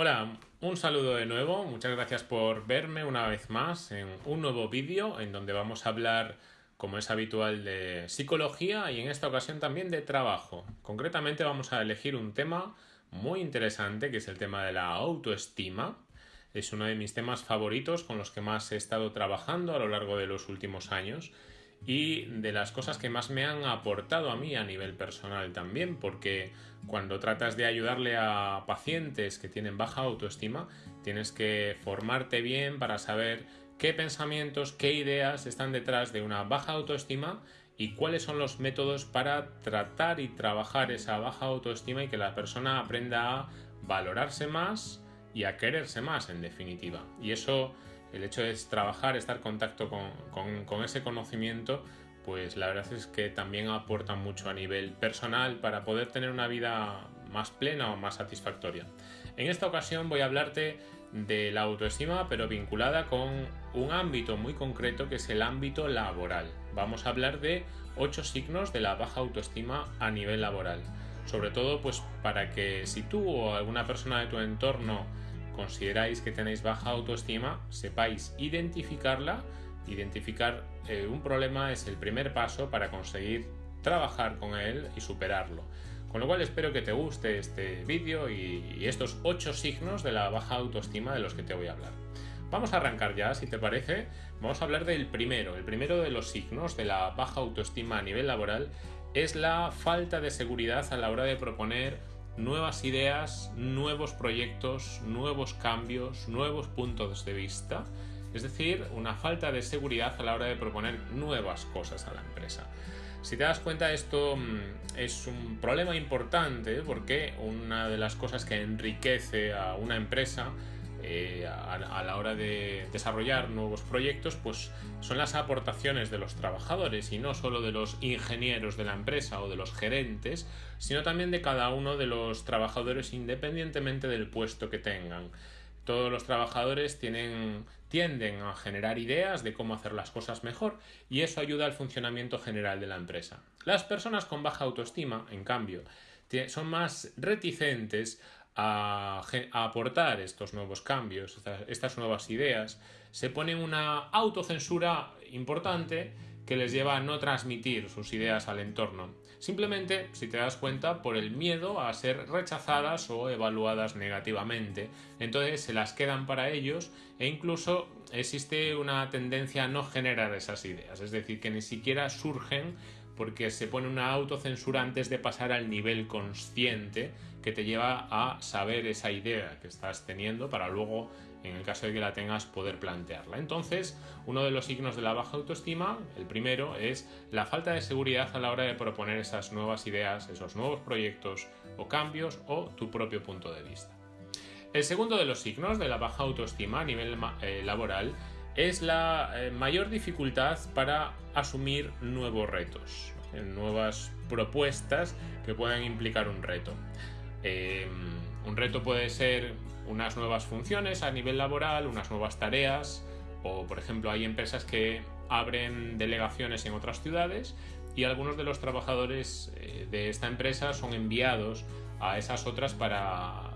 Hola, un saludo de nuevo, muchas gracias por verme una vez más en un nuevo vídeo en donde vamos a hablar, como es habitual, de psicología y en esta ocasión también de trabajo. Concretamente vamos a elegir un tema muy interesante que es el tema de la autoestima. Es uno de mis temas favoritos con los que más he estado trabajando a lo largo de los últimos años y de las cosas que más me han aportado a mí a nivel personal también, porque cuando tratas de ayudarle a pacientes que tienen baja autoestima, tienes que formarte bien para saber qué pensamientos, qué ideas están detrás de una baja autoestima y cuáles son los métodos para tratar y trabajar esa baja autoestima y que la persona aprenda a valorarse más y a quererse más en definitiva. Y eso el hecho de trabajar, estar en contacto con, ese conocimiento, pues la verdad es que también aporta mucho a nivel personal para poder tener una vida más plena o más satisfactoria. En esta ocasión voy a hablarte de la autoestima, pero vinculada con un ámbito muy concreto que es el ámbito laboral. Vamos a hablar de ocho signos de la baja autoestima a nivel laboral. Sobre todo, pues para que si tú o alguna persona de tu entorno consideráis que tenéis baja autoestima, sepáis identificarla. Identificar eh, un problema es el primer paso para conseguir trabajar con él y superarlo. Con lo cual espero que te guste este vídeo y, estos 8 signos de la baja autoestima de los que te voy a hablar. Vamos a arrancar ya, si te parece. Vamos a hablar del primero. El primero de los signos de la baja autoestima a nivel laboral es la falta de seguridad a la hora de proponer nuevas ideas, nuevos proyectos, nuevos cambios, nuevos puntos de vista. Es decir, una falta de seguridad a la hora de proponer nuevas cosas a la empresa. Si te das cuenta, esto mm, es un problema importante porque una de las cosas que enriquece a una empresa eh, a, la hora de desarrollar nuevos proyectos, pues son las aportaciones de los trabajadores y no solo de los ingenieros de la empresa o de los gerentes, sino también de cada uno de los trabajadores independientemente del puesto que tengan. Todos los trabajadores tienden a generar ideas de cómo hacer las cosas mejor y eso ayuda al funcionamiento general de la empresa. Las personas con baja autoestima, en cambio, son más reticentes a, aportar estos nuevos cambios, estas, nuevas ideas, se pone una autocensura importante que les lleva a no transmitir sus ideas al entorno. Simplemente, si te das cuenta, por el miedo a ser rechazadas o evaluadas negativamente. Entonces se las quedan para ellos e incluso existe una tendencia a no generar esas ideas. Es decir, que ni siquiera surgen porque se pone una autocensura antes de pasar al nivel consciente que te lleva a saber esa idea que estás teniendo para luego, en el caso de que la tengas, poder plantearla. Entonces, uno de los signos de la baja autoestima, el primero, es la falta de seguridad a la hora de proponer esas nuevas ideas, esos nuevos proyectos o cambios o tu propio punto de vista. El segundo de los signos de la baja autoestima a nivel eh, laboral es la eh, mayor dificultad para asumir nuevos retos, eh, nuevas propuestas que puedan implicar un reto. Em, un reto puede ser unas nuevas funciones a nivel laboral, unas nuevas tareas, o por ejemplo hay empresas que abren delegaciones en otras ciudades y algunos de los trabajadores eh, de esta empresa son enviados a esas otras para,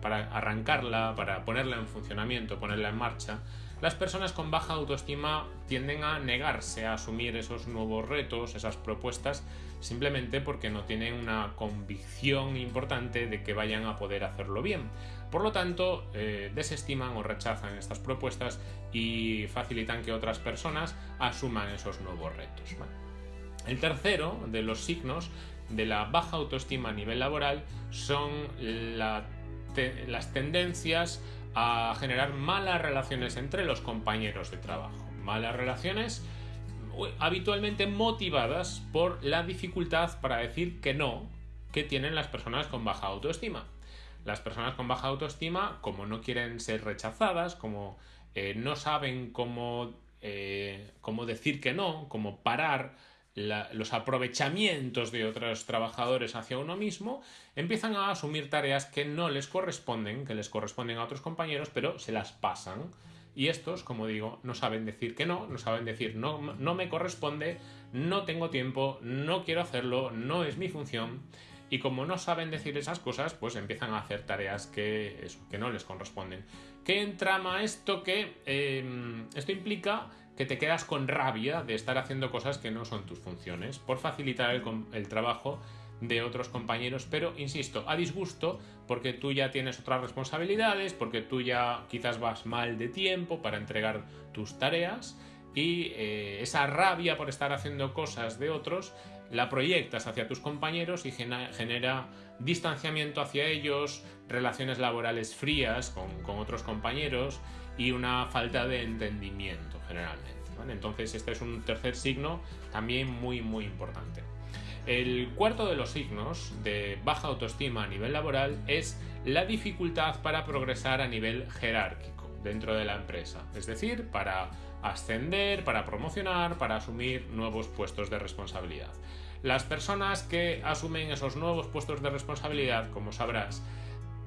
para arrancarla, para ponerla en funcionamiento, ponerla en marcha las personas con baja autoestima tienden a negarse a asumir esos nuevos retos, esas propuestas, simplemente porque no tienen una convicción importante de que vayan a poder hacerlo bien. Por lo tanto, eh, desestiman o rechazan estas propuestas y facilitan que otras personas asuman esos nuevos retos. El tercero de los signos de la baja autoestima a nivel laboral son las tendencias a generar malas relaciones entre los compañeros de trabajo. Malas relaciones habitualmente motivadas por la dificultad para decir que no que tienen las personas con baja autoestima. Las personas con baja autoestima, como no quieren ser rechazadas, como eh, no saben cómo, eh, cómo decir que no, cómo parar los aprovechamientos de otros trabajadores hacia uno mismo, empiezan a asumir tareas que no les corresponden, que les corresponden a otros compañeros, pero se las pasan. Y estos, como digo, no saben decir que no, no saben decir no, no me corresponde, no tengo tiempo, no quiero hacerlo, no es mi función. y como no saben decir esas cosas, pues empiezan a hacer tareas que, que no les corresponden. ¿Qué entrama esto? Que em, esto implica que te quedas con rabia de estar haciendo cosas que no son tus funciones, por facilitar el, trabajo de otros compañeros, pero insisto, a disgusto porque tú ya tienes otras responsabilidades, porque tú ya quizás vas mal de tiempo para entregar tus tareas y eh, esa rabia por estar haciendo cosas de otros la proyectas hacia tus compañeros y genera distanciamiento hacia ellos, relaciones laborales frías con, otros compañeros y una falta de entendimiento generalmente. Entonces este es un tercer signo también muy muy importante. El cuarto de los signos de baja autoestima a nivel laboral es la dificultad para progresar a nivel jerárquico dentro de la empresa, es decir, para ascender, para promocionar, para asumir nuevos puestos de responsabilidad. Las personas que asumen esos nuevos puestos de responsabilidad, como sabrás,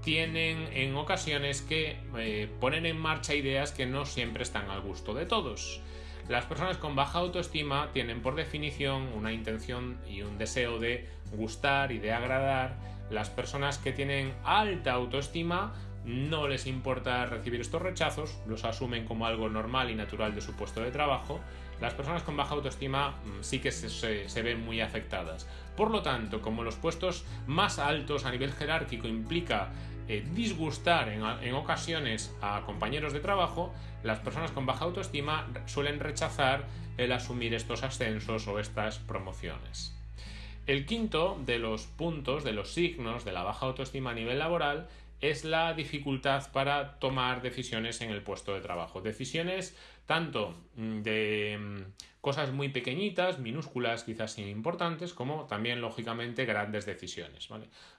tienen en ocasiones que eh, ponen en marcha ideas que no siempre están al gusto de todos. Las personas con baja autoestima tienen por definición una intención y un deseo de gustar y de agradar. Las personas que tienen alta autoestima no les importa recibir estos rechazos, los asumen como algo normal y natural de su puesto de trabajo. Las personas con baja autoestima mm, sí que se, ven muy afectadas. Por lo tanto, como los puestos más altos a nivel jerárquico implica eh, disgustar en, ocasiones a compañeros de trabajo, las personas con baja autoestima suelen rechazar el asumir estos ascensos o estas promociones. El quinto de los puntos, de los signos de la baja autoestima a nivel laboral es la dificultad para tomar decisiones en el puesto de trabajo. Decisiones tanto de cosas muy pequeñitas, minúsculas, quizás importantes, como también, lógicamente, grandes decisiones.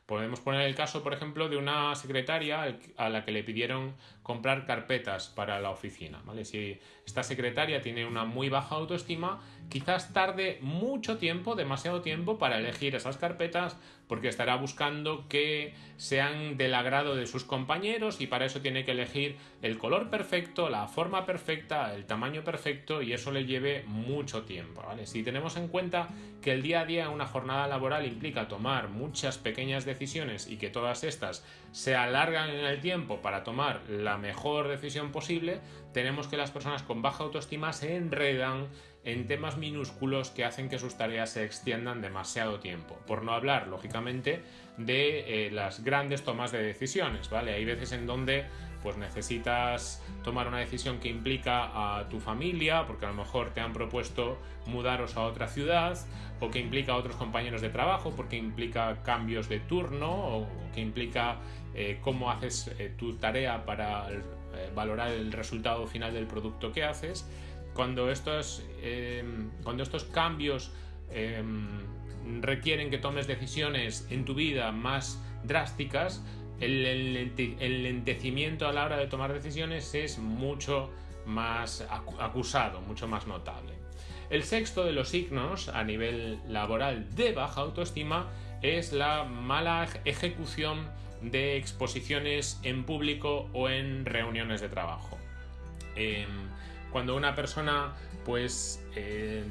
Podemos poner el caso, por ejemplo, de una secretaria a la que le pidieron comprar carpetas para la oficina. ¿vale? Si esta secretaria tiene una muy baja autoestima, quizás tarde mucho tiempo, demasiado tiempo, para elegir esas carpetas, porque estará buscando que sean del agrado de sus compañeros y para eso tiene que elegir el color perfecto, la forma perfecta, el tamaño perfecto y eso le lleve mucho tiempo. ¿vale? Si tenemos en cuenta que el día a día una jornada laboral implica tomar muchas pequeñas decisiones y que todas estas se alargan en el tiempo para tomar la mejor decisión posible, tenemos que las personas con baja autoestima se enredan en temas minúsculos que hacen que sus tareas se extiendan demasiado tiempo. Por no hablar, lógicamente, de eh, las grandes tomas de decisiones, ¿vale? Hay veces en donde pues necesitas tomar una decisión que implica a tu familia, porque a lo mejor te han propuesto mudaros a otra ciudad, o que implica a otros compañeros de trabajo, porque implica cambios de turno, o que implica eh, cómo haces eh, tu tarea para valorar el resultado final del producto que haces. Cuando estos, em, cuando estos cambios em, requieren que tomes decisiones en tu vida más drásticas, el, lentecimiento a la hora de tomar decisiones es mucho más acusado, mucho más notable. El sexto de los signos a nivel laboral de baja autoestima es la mala ejecución de exposiciones en público o en reuniones de trabajo. Em, cuando una persona pues eh,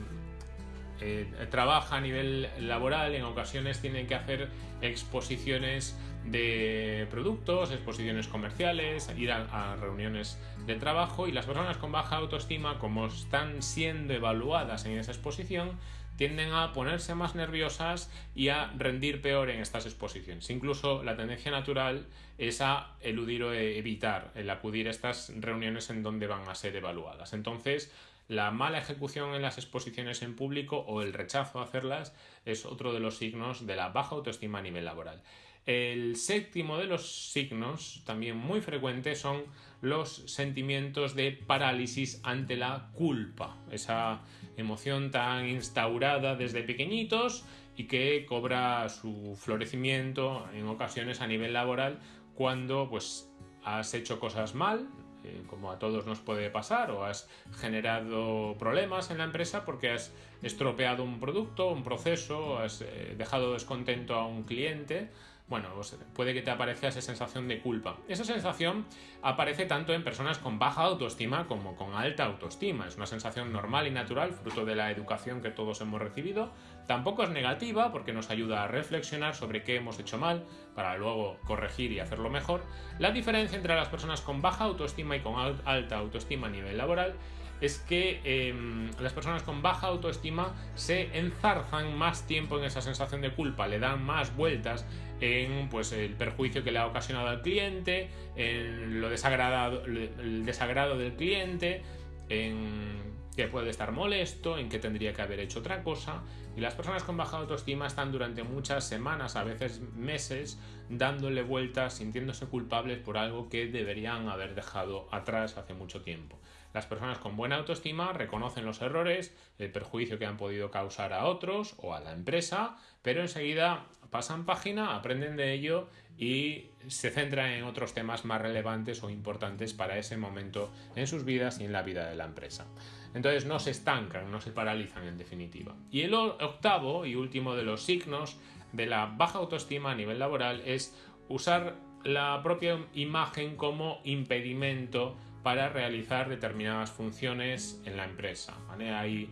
eh, trabaja a nivel laboral, en ocasiones tiene que hacer exposiciones de productos, exposiciones comerciales, ir a, reuniones de trabajo y las personas con baja autoestima, como están siendo evaluadas en esa exposición, tienden a ponerse más nerviosas y a rendir peor en estas exposiciones. Incluso la tendencia natural es a eludir o evitar el acudir a estas reuniones en donde van a ser evaluadas. Entonces, la mala ejecución en las exposiciones en público o el rechazo a hacerlas es otro de los signos de la baja autoestima a nivel laboral. El séptimo de los signos, también muy frecuente, son los sentimientos de parálisis ante la culpa, esa emoción tan instaurada desde pequeñitos y que cobra su florecimiento en ocasiones a nivel laboral cuando pues has hecho cosas mal, eh, como a todos nos puede pasar, o has generado problemas en la empresa porque has estropeado un producto, un proceso, has eh, dejado descontento a un cliente, bueno, puede que te aparezca esa sensación de culpa. Esa sensación aparece tanto en personas con baja autoestima como con alta autoestima. Es una sensación normal y natural, fruto de la educación que todos hemos recibido. Tampoco es negativa porque nos ayuda a reflexionar sobre qué hemos hecho mal para luego corregir y hacerlo mejor. La diferencia entre las personas con baja autoestima y con alta autoestima a nivel laboral es que em, las personas con baja autoestima se enzarzan más tiempo en esa sensación de culpa, le dan más vueltas en pues, el perjuicio que le ha ocasionado al cliente, en lo desagradado, el desagrado del cliente, en que puede estar molesto, en que tendría que haber hecho otra cosa. Y las personas con baja autoestima están durante muchas semanas, a veces meses, dándole vueltas, sintiéndose culpables por algo que deberían haber dejado atrás hace mucho tiempo. Las personas con buena autoestima reconocen los errores, el perjuicio que han podido causar a otros o a la empresa, pero enseguida pasan página, aprenden de ello y se centran en otros temas más relevantes o importantes para ese momento en sus vidas y en la vida de la empresa. Entonces no se estancan, no se paralizan en definitiva. Y el octavo y último de los signos de la baja autoestima a nivel laboral es usar la propia imagen como impedimento para realizar determinadas funciones en la empresa. Hay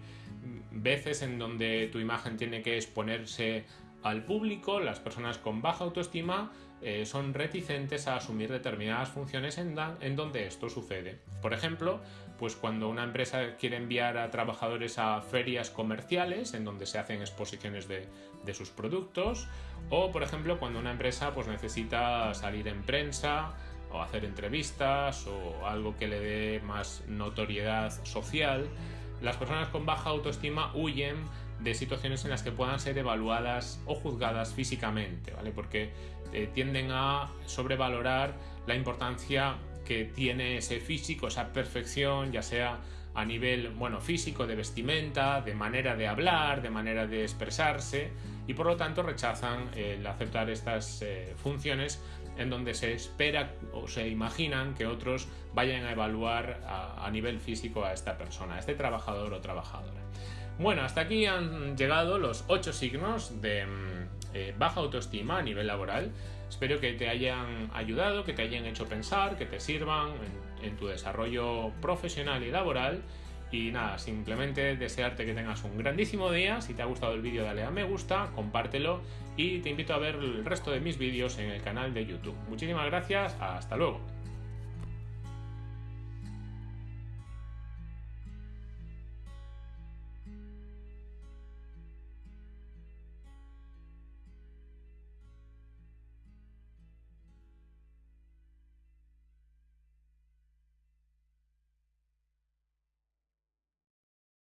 veces en donde tu imagen tiene que exponerse al público, las personas con baja autoestima eh, son reticentes a asumir determinadas funciones en, donde esto sucede. Por ejemplo, pues cuando una empresa quiere enviar a trabajadores a ferias comerciales en donde se hacen exposiciones de, de sus productos, o por ejemplo cuando una empresa pues necesita salir en prensa o hacer entrevistas o algo que le dé más notoriedad social, las personas con baja autoestima huyen de situaciones en las que puedan ser evaluadas o juzgadas físicamente, ¿vale? Porque eh, tienden a sobrevalorar la importancia que tiene ese físico, esa perfección, ya sea a nivel bueno, físico, de vestimenta, de manera de hablar, de manera de expresarse, y por lo tanto rechazan el aceptar estas eh, funciones en donde se espera o se imaginan que otros vayan a evaluar a, nivel físico a esta persona, a este trabajador o trabajadora. Bueno, hasta aquí han llegado los ocho signos de mm, eh, baja autoestima a nivel laboral. Espero que te hayan ayudado, que te hayan hecho pensar, que te sirvan en tu desarrollo profesional y laboral y nada, simplemente desearte que tengas un grandísimo día. Si te ha gustado el vídeo, dale a me gusta, compártelo y te invito a ver el resto de mis vídeos en el canal de YouTube. Muchísimas gracias, hasta luego.